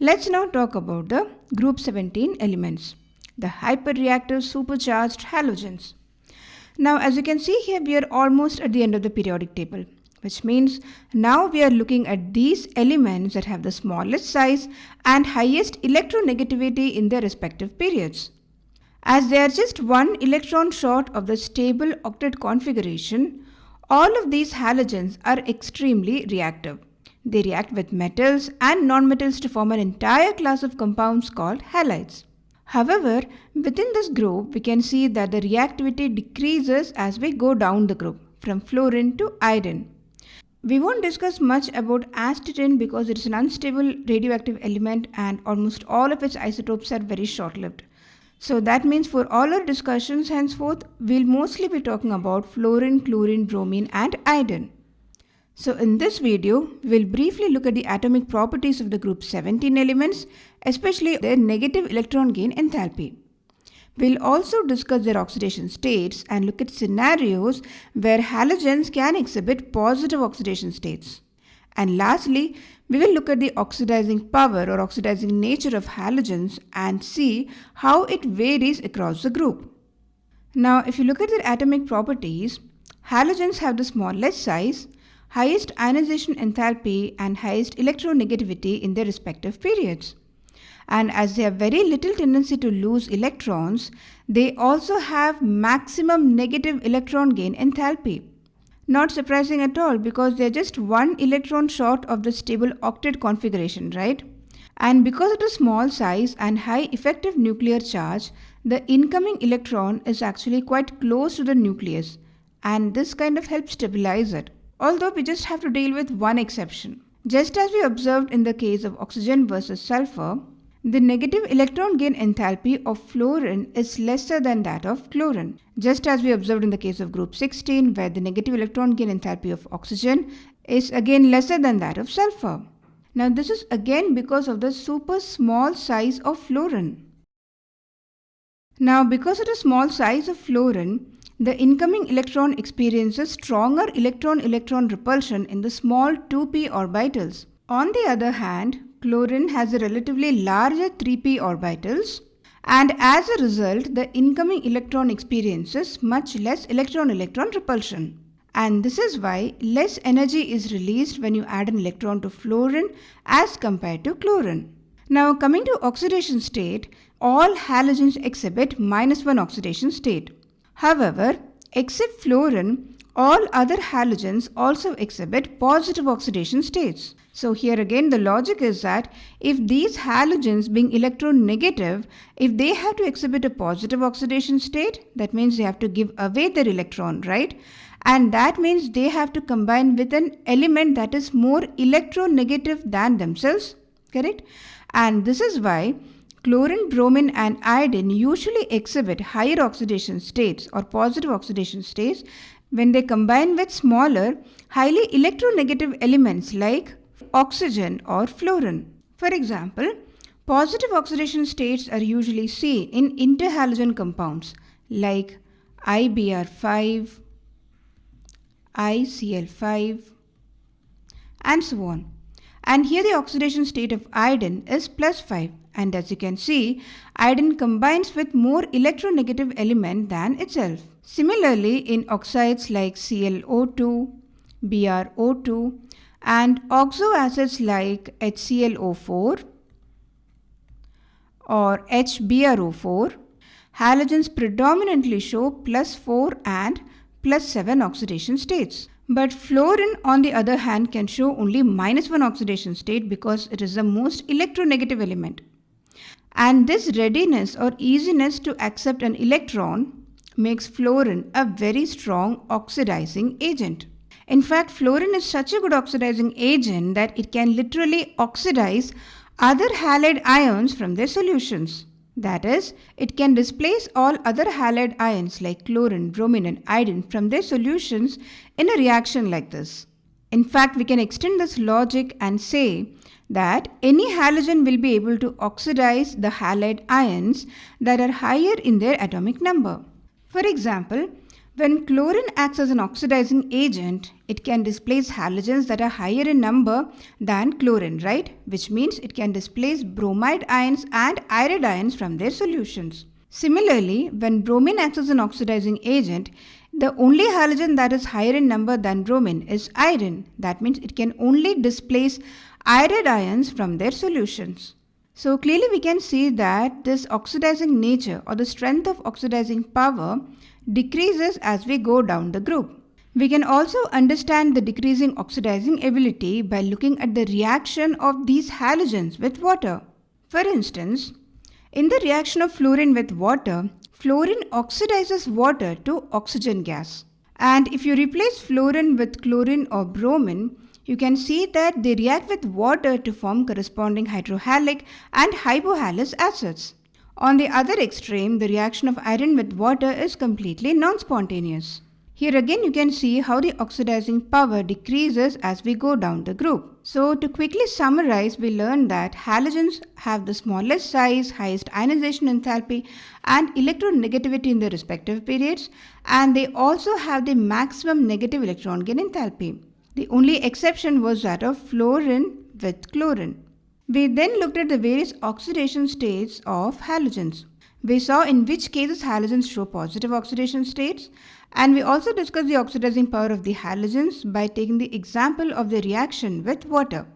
Let's now talk about the group 17 elements, the hyperreactive supercharged halogens. Now as you can see here we are almost at the end of the periodic table which means now we are looking at these elements that have the smallest size and highest electronegativity in their respective periods. As they are just one electron short of the stable octet configuration, all of these halogens are extremely reactive. They react with metals and nonmetals to form an entire class of compounds called halides. However, within this group, we can see that the reactivity decreases as we go down the group from fluorine to iodine. We won't discuss much about astatine because it is an unstable radioactive element and almost all of its isotopes are very short-lived. So that means for all our discussions henceforth, we'll mostly be talking about fluorine, chlorine, bromine and iodine. So in this video, we'll briefly look at the atomic properties of the group 17 elements, especially their negative electron gain enthalpy. We'll also discuss their oxidation states and look at scenarios where halogens can exhibit positive oxidation states. And lastly, we will look at the oxidizing power or oxidizing nature of halogens and see how it varies across the group. Now, if you look at their atomic properties, halogens have the smallest size, highest ionization enthalpy and highest electronegativity in their respective periods and as they have very little tendency to lose electrons, they also have maximum negative electron gain enthalpy. Not surprising at all because they're just one electron short of the stable octet configuration, right? And because of the small size and high effective nuclear charge, the incoming electron is actually quite close to the nucleus and this kind of helps stabilize it. Although we just have to deal with one exception. Just as we observed in the case of oxygen versus sulfur, the negative electron gain enthalpy of fluorine is lesser than that of chlorine, just as we observed in the case of group 16 where the negative electron gain enthalpy of oxygen is again lesser than that of sulfur. Now this is again because of the super small size of fluorine. Now because of the small size of fluorine, the incoming electron experiences stronger electron-electron repulsion in the small 2p orbitals. On the other hand, chlorine has a relatively larger 3p orbitals and as a result the incoming electron experiences much less electron-electron repulsion. And this is why less energy is released when you add an electron to fluorine as compared to chlorine. Now coming to oxidation state, all halogens exhibit minus 1 oxidation state. However, except fluorine, all other halogens also exhibit positive oxidation states. So here again the logic is that if these halogens being electronegative, if they have to exhibit a positive oxidation state, that means they have to give away their electron, right? And that means they have to combine with an element that is more electronegative than themselves, correct? And this is why chlorine, bromine and iodine usually exhibit higher oxidation states or positive oxidation states when they combine with smaller, highly electronegative elements like oxygen or fluorine. For example, positive oxidation states are usually seen in interhalogen compounds like IBr5, ICl5 and so on. And here the oxidation state of iodine is plus 5 and as you can see, iodine combines with more electronegative element than itself. Similarly, in oxides like ClO2, BrO2 and oxo acids like HClO4 or HBrO4, halogens predominantly show plus 4 and plus 7 oxidation states. But fluorine on the other hand can show only minus 1 oxidation state because it is the most electronegative element. And this readiness or easiness to accept an electron makes fluorine a very strong oxidizing agent. In fact, fluorine is such a good oxidizing agent that it can literally oxidize other halide ions from their solutions. That is, it can displace all other halide ions like chlorine, bromine and iodine from their solutions in a reaction like this. In fact, we can extend this logic and say that any halogen will be able to oxidize the halide ions that are higher in their atomic number. For example, When chlorine acts as an oxidizing agent, it can displace halogens that are higher in number than chlorine, right? Which means it can displace bromide ions and iodide ions from their solutions. Similarly, when bromine acts as an oxidizing agent, the only halogen that is higher in number than bromine is iodine. That means it can only displace iodide ions from their solutions. So clearly we can see that this oxidizing nature or the strength of oxidizing power decreases as we go down the group. We can also understand the decreasing oxidizing ability by looking at the reaction of these halogens with water. For instance, in the reaction of fluorine with water, fluorine oxidizes water to oxygen gas. And if you replace fluorine with chlorine or bromine, you can see that they react with water to form corresponding hydrohalic and hypohalous acids. On the other extreme, the reaction of iodine with water is completely non-spontaneous. Here again you can see how the oxidizing power decreases as we go down the group. So to quickly summarize, we learned that halogens have the smallest size, highest ionization enthalpy and electronegativity in their respective periods and they also have the maximum negative electron gain enthalpy. The only exception was that of fluorine with chlorine. We then looked at the various oxidation states of halogens. We saw in which cases halogens show positive oxidation states and we also discussed the oxidizing power of the halogens by taking the example of the reaction with water.